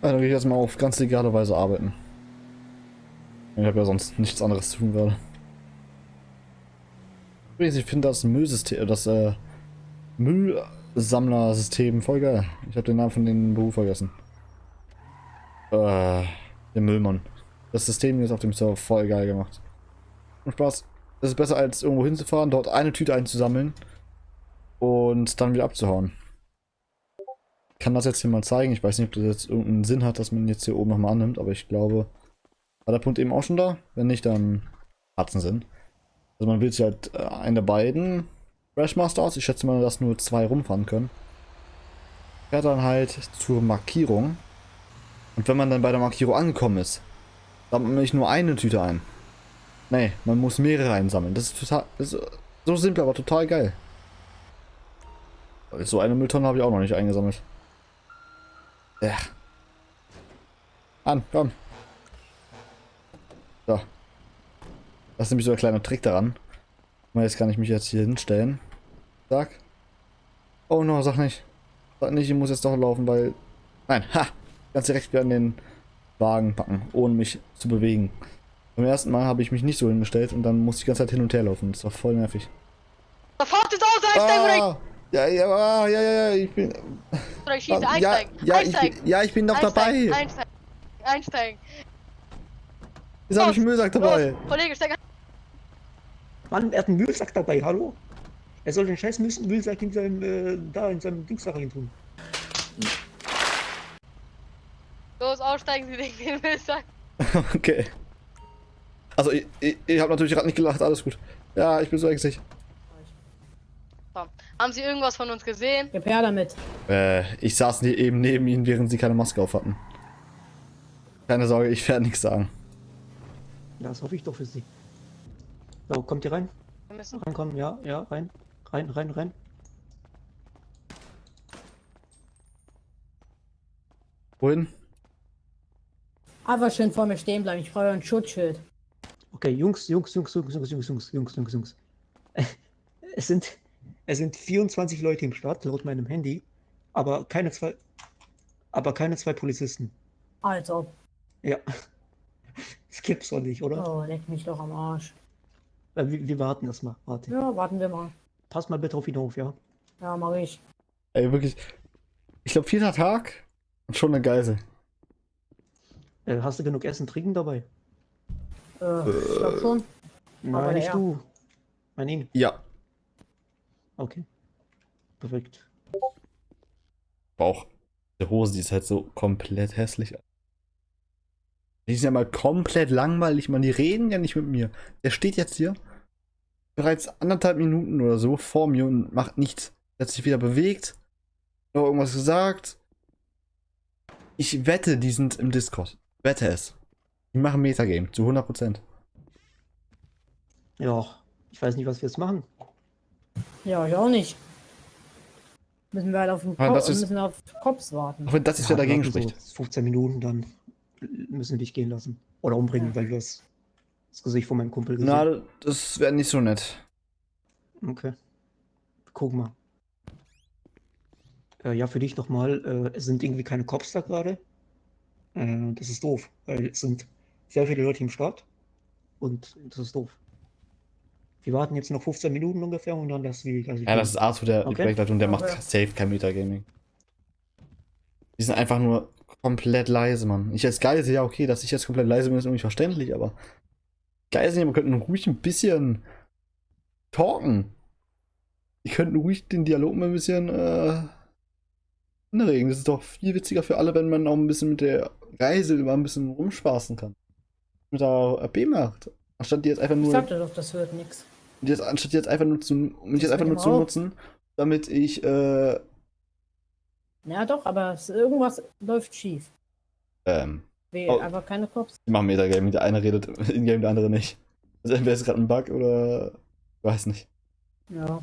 Dann gehe ich jetzt mal auf ganz legale Weise arbeiten. Ich habe ja sonst nichts anderes zu tun gerade. Ich finde das Müllsystem, das äh, Müllsammlersystem voll geil. Ich habe den Namen von dem Beruf vergessen. Äh, der Müllmann. Das System ist auf dem Server voll geil gemacht. Und Spaß. Das ist besser als irgendwo hinzufahren, dort eine Tüte einzusammeln und dann wieder abzuhauen. Kann das jetzt hier mal zeigen. Ich weiß nicht, ob das jetzt irgendeinen Sinn hat, dass man jetzt hier oben nochmal annimmt, aber ich glaube, war der Punkt eben auch schon da? Wenn nicht, dann hat es einen Sinn. Also man wählt sich halt äh, einen der beiden Crashmaster aus. Ich schätze mal, dass nur zwei rumfahren können. Fährt dann halt zur Markierung. Und wenn man dann bei der Markierung angekommen ist, sammelt man nicht nur eine Tüte ein. Nee, man muss mehrere einsammeln. Das ist total. Das ist so simpel, aber total geil. So eine Mülltonne habe ich auch noch nicht eingesammelt. Ja. An, komm. So. Das ist nämlich so ein kleiner Trick daran. Jetzt kann ich mich jetzt hier hinstellen. Sag. Oh no, sag nicht. Sag nicht, ich muss jetzt doch laufen, weil... Nein, ha! Ganz direkt wieder an den Wagen packen, ohne mich zu bewegen. Beim ersten Mal habe ich mich nicht so hingestellt und dann musste ich die ganze Zeit hin und her laufen. Das war voll nervig. Fahrt jetzt aus, ah, ja, ja, ah, ja, ja, ja, ich bin... Oder ich schieße, ah, ja, einsteigen, ja, einsteigen. Ich bin, ja, ich bin noch einsteigen, dabei. Einsteigen, einsteigen. Jetzt habe ich einen Müllsack dabei. Los, Kollege, steig ein. Mann, er hat einen Müllsack dabei, hallo? Er soll den scheiß Müllsack in seinem, äh, da in seinem Dingssack rein tun. Los, aussteigen Sie wegen dem Müllsack. okay. Also, ich, ich, ich habe natürlich gerade nicht gelacht, alles gut. Ja, ich bin so ängstlich. So. Haben Sie irgendwas von uns gesehen? Gib her damit. Äh, ich saß ne eben neben ihnen, während sie keine Maske auf hatten. Keine Sorge, ich werde nichts sagen. Das hoffe ich doch für Sie. So, kommt ihr rein? Wir müssen. Reinkommen, ja, ja, rein. Rein, rein, rein. Wohin? Einfach schön vor mir stehen bleiben. Ich brauche ein Schutzschild. Okay, Jungs, Jungs, Jungs, Jungs, Jungs, Jungs, Jungs, Jungs, Jungs, Jungs. Es sind, es sind 24 Leute im Start, laut meinem Handy, aber keine zwei, aber keine zwei Polizisten. Also. Ja. Das gibt's doch nicht, oder? Oh, leck mich doch am Arsch. Äh, Wir, wir warten erstmal. Warte. Ja, warten wir mal. Pass mal bitte auf ihn auf, ja? Ja, mach ich. Ey, wirklich. Ich glaube, vierter Tag und schon eine Geisel. Äh, hast du genug Essen, Trinken dabei? Äh, ich glaub schon. Aber Nein, nicht ja. du. Mein ihn. Ja. Okay. Perfekt. Bauch. Die Hose, die ist halt so komplett hässlich. Die ist ja mal komplett langweilig, man. Die reden ja nicht mit mir. Der steht jetzt hier bereits anderthalb Minuten oder so vor mir und macht nichts. Er hat sich wieder bewegt, noch irgendwas gesagt. Ich wette, die sind im Discord. Wette es. Die machen Metagame zu 100%. Ja, ich weiß nicht, was wir jetzt machen. Ja, ich auch nicht. Müssen wir halt auf den Aber Ko das ist- müssen auf Cops warten. Auch wenn das jetzt ja dagegen warten so spricht. 15 Minuten, dann müssen wir dich gehen lassen. Oder umbringen, Ja. weil du das, das Gesicht von meinem Kumpel gesehen Na, das wäre nicht so nett. Okay. Guck mal. Äh, ja, für dich nochmal. Äh, es sind irgendwie keine Cops da gerade. Äh, das ist doof, weil es sind sehr viele Leute im Start. Und das ist doof. Wir warten jetzt noch 15 Minuten ungefähr und dann das wie. Also Ja, das ist Arthur, der die Okay. Projektleitung, der macht safe kein Metagaming. Die sind einfach nur komplett leise, Mann. Ich als Geise, ja okay, dass ich jetzt komplett leise bin, ist irgendwie verständlich, aber Geise, man könnten ruhig ein bisschen talken. Die könnten ruhig den Dialog mal ein bisschen äh, anregen. Das ist doch viel witziger für alle, wenn man auch ein bisschen mit der Reise mal ein bisschen rumspaßen kann. Mit der RP macht. Anstatt die jetzt einfach Ich nur. sagte doch, das wird nix. Und jetzt, anstatt jetzt einfach nur zu, um jetzt einfach nur zu nutzen, damit ich, äh, Ja, doch, aber irgendwas läuft schief. ähm, Wir Oh. einfach keine Cops. wir machen Metagaming, der eine redet in-game, der andere nicht. Also entweder ist gerade ein Bug oder, ich weiß nicht. Ja.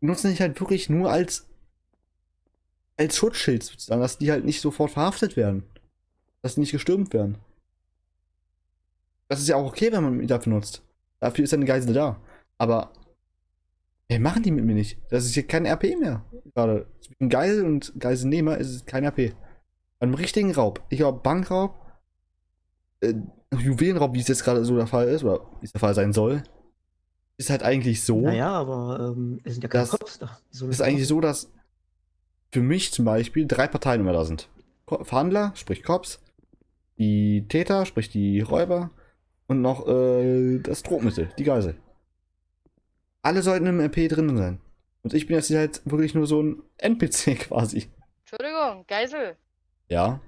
Nutzen dich halt wirklich nur als, als Schutzschild sozusagen, dass die halt nicht sofort verhaftet werden. Dass die nicht gestürmt werden. Das ist ja auch okay, wenn man ihn dafür nutzt. Dafür ist eine Geisel da. Aber, ey, machen die mit mir nicht. Das ist hier kein RP mehr. Gerade zwischen Geisel und Geiselnehmer ist es kein RP. Bei einem richtigen Raub, ich glaube Bankraub, äh, Juwelenraub, wie es jetzt gerade so der Fall ist, oder wie es der Fall sein soll, ist halt eigentlich so. Naja, aber ähm, es sind ja keine Cops da. Es ist eigentlich so, dass für mich zum Beispiel drei Parteien immer da sind. Verhandler, sprich Cops, die Täter, sprich die Räuber und noch äh, das Drohmittel, die Geisel. Alle sollten im RP drin sein. Und ich bin jetzt hier halt wirklich nur so ein NPC quasi. Entschuldigung, Geisel. Ja.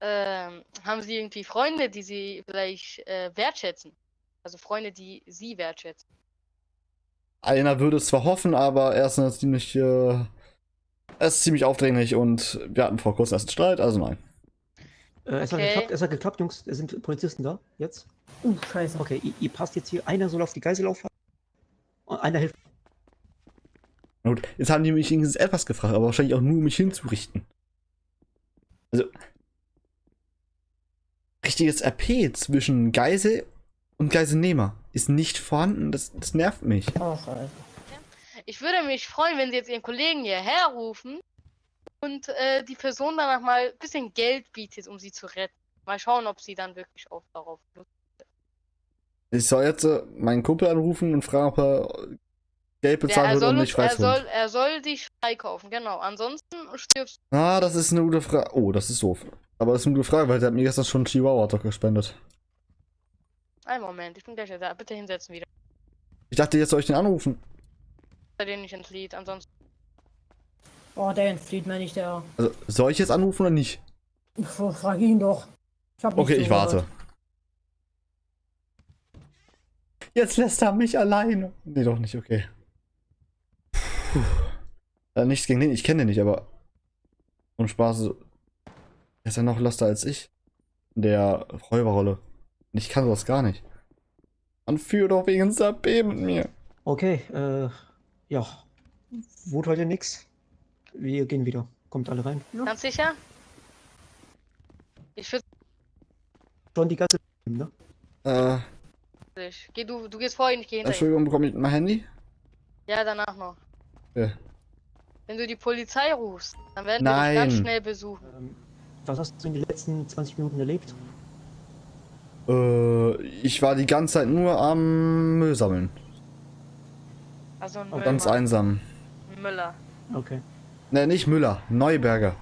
Ähm, haben Sie irgendwie Freunde, die Sie vielleicht äh, wertschätzen? Also Freunde, die Sie wertschätzen. Einer würde es zwar hoffen, aber er ist ziemlich, äh, er ist ziemlich aufdringlich und wir hatten vor kurzem erst einen Streit, also nein. Äh, es, hat Okay. geklappt, es hat geklappt, Jungs. Es sind Polizisten da. Jetzt. Uh, scheiße. Okay, ihr, ihr passt jetzt hier. Einer soll auf die Geisel aufhalten. Und einer hilft. Gut, jetzt haben die mich wenigstens etwas gefragt, aber wahrscheinlich auch nur, um mich hinzurichten. Also. Richtiges RP zwischen Geisel und Geiselnehmer ist nicht vorhanden. Das, das nervt mich. Oh, scheiße. Ich würde mich freuen, wenn Sie jetzt Ihren Kollegen hierher rufen und äh, die Person danach mal ein bisschen Geld bietet, um sie zu retten. Mal schauen, ob sie dann wirklich auch darauf Lust Ich soll jetzt äh, meinen Kumpel anrufen und fragen, ob er Geld Ja, bezahlen er, würde, soll um mich er, freizuholen. soll, er soll dich freikaufen, genau. Ansonsten stirbst Ah, das ist eine gute Frage. Oh, das ist doof. Aber das ist eine gute Frage, weil der hat mir gestern schon Chihuahua doch gespendet. du. Einen Moment, ich bin gleich da. Bitte hinsetzen wieder. Ich dachte, jetzt soll ich den anrufen. Dir nicht ins Lied. Ansonsten. Oh, der entflieht mir nicht, der. Also, soll ich jetzt anrufen oder nicht? Pff, Frag ihn doch. Ich hab Okay, ich zugehört. warte. Jetzt lässt er mich alleine. Nee, doch nicht, okay. Puh. Äh, nichts gegen den, ich kenne den nicht, aber. Und Spaß. Er ist ja noch loster als ich. In der Räuberrolle. Und ich kann sowas gar nicht. Man führt doch wegen Sabé mit mir. Okay, äh, ja. Wut heute nix. Wir gehen wieder. Kommt alle rein. Ganz sicher? Ich würde Schon die ganze. Ne? Äh. Geh du, du gehst vor ihn, ich geh hinter. Entschuldigung, bekomme ich mein Handy? Ja, danach noch. Ja. Wenn du die Polizei rufst, dann werden wir dich ganz Nein. schnell besuchen. Ähm, was hast du in den letzten 20 Minuten erlebt? Äh, ich war die ganze Zeit nur am Müll sammeln. Also ein Müller. Ganz einsam. Ein Müller. Okay. Ne, nicht Müller, Neuberger.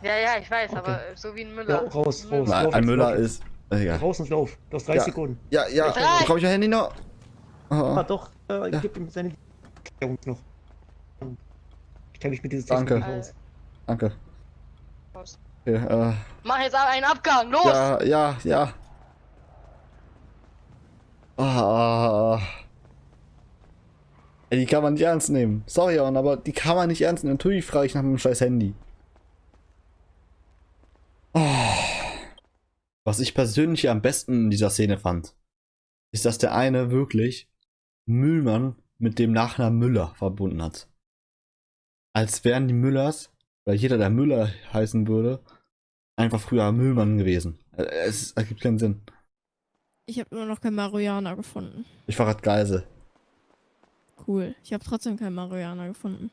Ja, ja, ich weiß, Okay. aber so wie ein Ja, Müller. raus, Ein raus. Müller. Nein, lauf ein Müller lauf ist. Äh, ja. Raus und lauf. Du hast 30 Ja. Sekunden. Ja, ja, Drei. bekomme ich mein Handy noch? Ah, Oh, doch. Äh, Ja. Gib ihm seine Erklärung noch. Ich kenne mich mit Danke. Technik nicht aus. danke. Okay, äh, Mach jetzt aber einen Abgang, los! ja, ja, ja. Ah. Ey, die kann man nicht ernst nehmen. Sorry, Aaron, aber die kann man nicht ernst nehmen. Natürlich frage ich nach meinem scheiß Handy. Oh. Was ich persönlich am besten in dieser Szene fand, ist, dass der eine wirklich Müllmann mit dem Nachnamen Müller verbunden hat. Als wären die Müllers, weil jeder, der Müller heißen würde, einfach früher Müllmann gewesen. Äh, Es ergibt keinen Sinn. Ich habe immer noch kein Marihuana gefunden. Ich grad Geisel. Cool. Ich habe trotzdem kein Marihuana gefunden.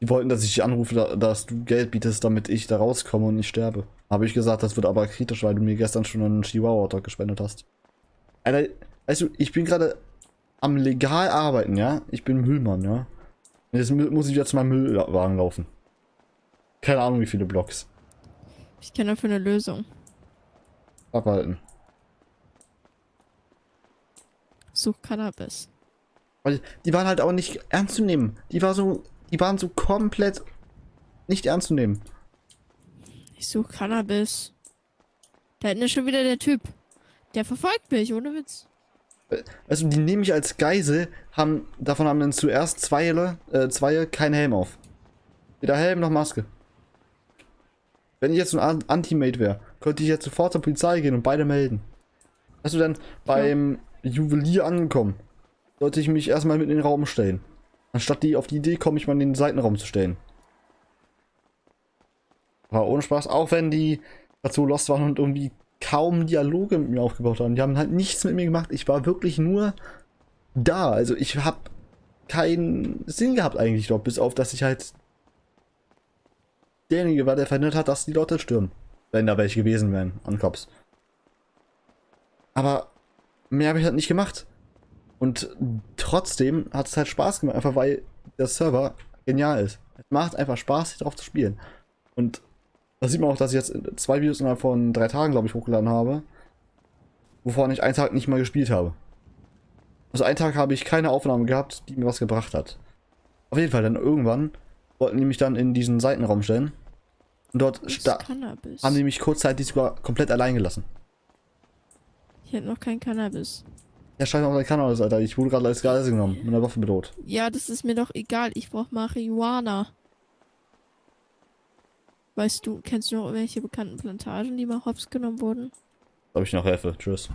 Die wollten, dass ich dich anrufe, da- dass du Geld bietest, damit ich da rauskomme und nicht sterbe. Habe ich gesagt, das wird aber kritisch, weil du mir gestern schon einen Chihuahua gespendet hast. Alter, weißt du, ich bin gerade am legal arbeiten, ja? Ich bin Müllmann, ja? Und jetzt mu- muss ich wieder zu meinem Müllwagen laufen. Keine Ahnung, wie viele Blocks. Ich kenne dafür eine Lösung. Abhalten. Such Cannabis. Weil die waren halt auch nicht ernst zu nehmen. Die war so, die waren so komplett nicht ernst zu nehmen. Ich such Cannabis. Da hinten ist schon wieder der Typ. Der verfolgt mich, ohne Witz. Also die nehmen mich als Geisel, haben, davon haben dann zuerst zwei, äh, zwei keinen Helm auf. Weder Helm noch Maske. Wenn ich jetzt ein An- Anti-Mate wäre, könnte ich jetzt sofort zur Polizei gehen und beide melden. Hast du dann beim Juwelier angekommen? Sollte ich mich erstmal mit in den Raum stellen. Anstatt die auf die Idee komme, ich mal in den Seitenraum zu stellen. War ohne Spaß, auch wenn die dazu lost waren und irgendwie kaum Dialoge mit mir aufgebaut haben. Die haben halt nichts mit mir gemacht. Ich war wirklich nur da. Also ich habe keinen Sinn gehabt eigentlich dort, bis auf, dass ich halt derjenige war, der verhindert hat, dass die Leute stürmen. Wenn da welche gewesen wären an Cops. Aber mehr habe ich halt nicht gemacht. Und trotzdem hat es halt Spaß gemacht, einfach weil der Server genial ist. Es macht einfach Spaß, hier drauf zu spielen. Und da sieht man auch, dass ich jetzt zwei Videos innerhalb von drei Tagen, glaube ich, hochgeladen habe. Wovon ich einen Tag nicht mal gespielt habe. Also einen Tag habe ich keine Aufnahme gehabt, die mir was gebracht hat. Auf jeden Fall, dann irgendwann wollten die mich dann in diesen Seitenraum stellen. Und dort haben die mich kurzzeitig sogar komplett allein gelassen. Ich hätte noch kein Cannabis. Ja, scheiß auf dein Kanal, Alter. Ich wurde gerade als Geise genommen. Mit einer Waffe bedroht. Ja, das ist mir doch egal. Ich brauche Marihuana. Weißt du, kennst du noch irgendwelche bekannten Plantagen, die mal hops genommen wurden? Ob ich noch helfe. Tschüss.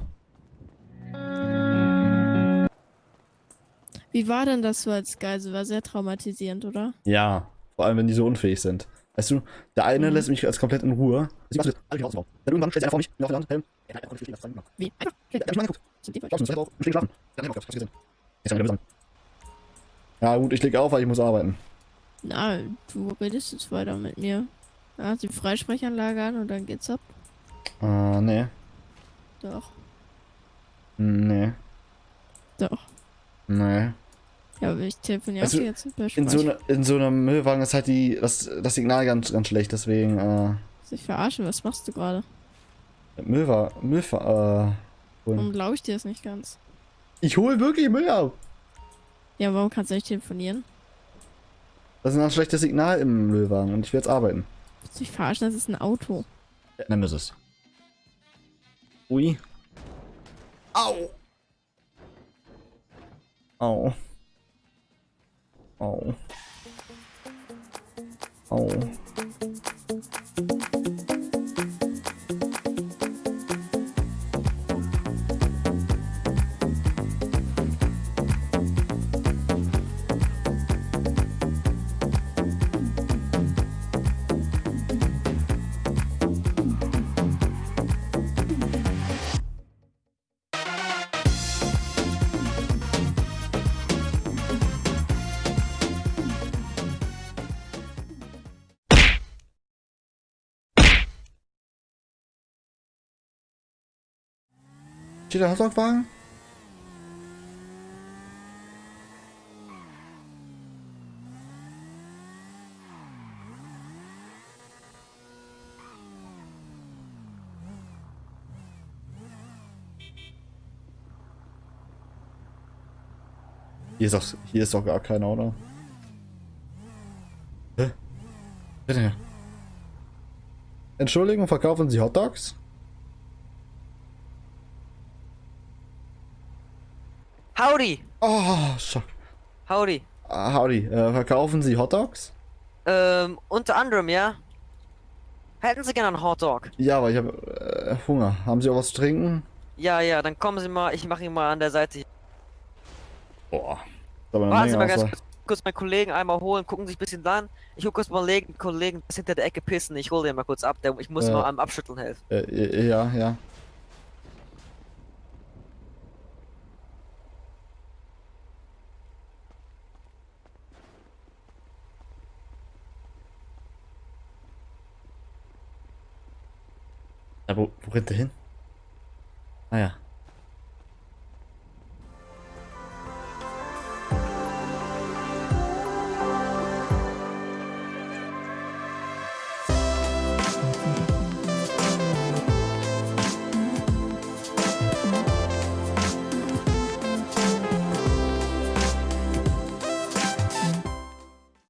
Wie war denn das so als Geisel? War sehr traumatisierend, oder? Ja. Vor allem, wenn die so unfähig sind. Weißt du, der eine Mhm. lässt mich als komplett in Ruhe. Alles. Dann irgendwann stellt sie einfach vor mich, mir Helm. Ja, einfach nicht stehen lassen. Wie? Einfach. Ja, hab ich mal angeguckt. Sind die Ich hab's nicht drauf. Ich stehe schlafen. Dann gesehen. Jetzt haben wir wieder Ja gut, ich leg auf, weil ich muss arbeiten. Na, du redest jetzt weiter mit mir. Ja, die Freisprechanlage an und dann geht's ab. Äh, nee. Doch, Nee. doch. Nee. Ja, aber ich telefoniere Also, per In so, ne, in so einem Müllwagen ist halt die, das, das Signal ganz, ganz schlecht, deswegen, äh, Sich verarschen, was machst du gerade? Müllwagen, Müllfahr, äh, Warum glaube ich dir das nicht ganz? Ich hole wirklich Müll ab. Ja, warum kannst du nicht telefonieren? Das ist ein schlechtes Signal im Müllwagen und ich will jetzt arbeiten. Willst du dich verarschen, das ist ein Auto. Ja, nimm es. Ui. Au. Au. Au. Au. Steht der Hotdog-Wagen? Hier ist doch, hier ist doch gar keiner, oder? Hä? Entschuldigung, verkaufen Sie Hotdogs? Howdy! Oh, schock. Howdy! Ah, Howdy, äh, verkaufen Sie Hotdogs? Ähm, unter anderem, ja? Hätten Sie gerne einen Hotdog? Ja, aber ich habe äh, Hunger. Haben Sie auch was zu trinken? Ja, ja, dann kommen Sie mal, ich mache ihn mal an der Seite. Boah. Warten Sie mal ganz kurz, kurz meinen Kollegen einmal holen, gucken sich ein bisschen an. Ich hol kurz mal Kollegen, Kollegen, das hinter der Ecke pissen. Ich hole den mal kurz ab, der, ich muss Ja. mal am Abschütteln helfen. Äh, ja, ja. Ja, wo, wo rennt der hin? Ah ja.